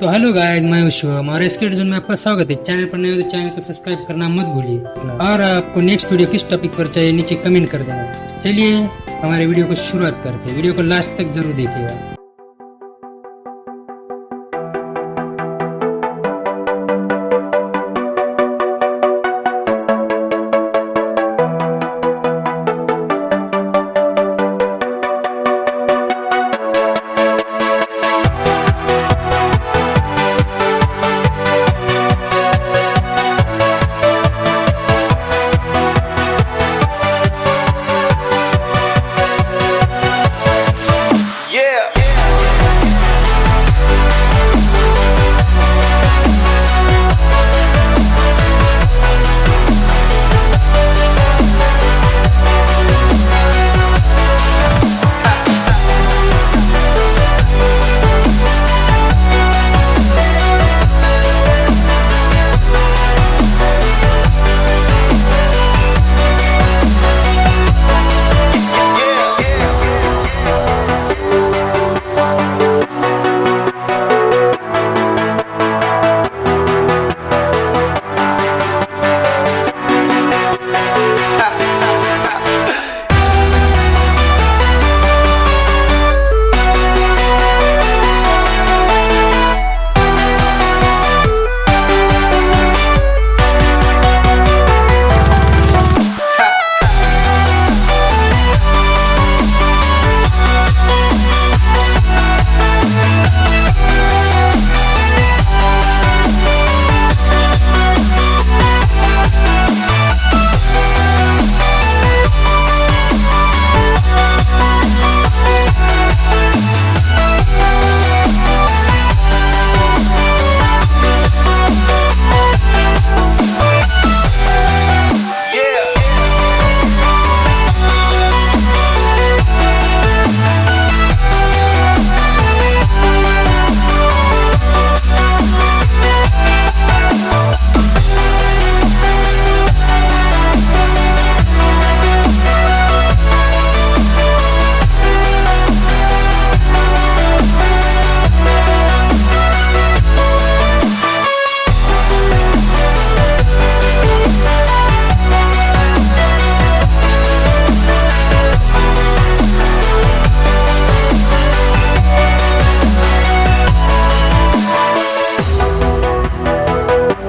तो hello guys, मैं हूँ और जोन में आपका स्वागत है। चैनल पर नए हो तो चैनल को सब्सक्राइब करना मत भूलिए और आपको नेक्स्ट वीडियो किस टॉपिक पर चाहिए नीचे कमेंट कर देना। चलिए हमारे वीडियो को शुरुआत करते हैं। वीडियो को लास्ट तक ज़रूर देखिएगा।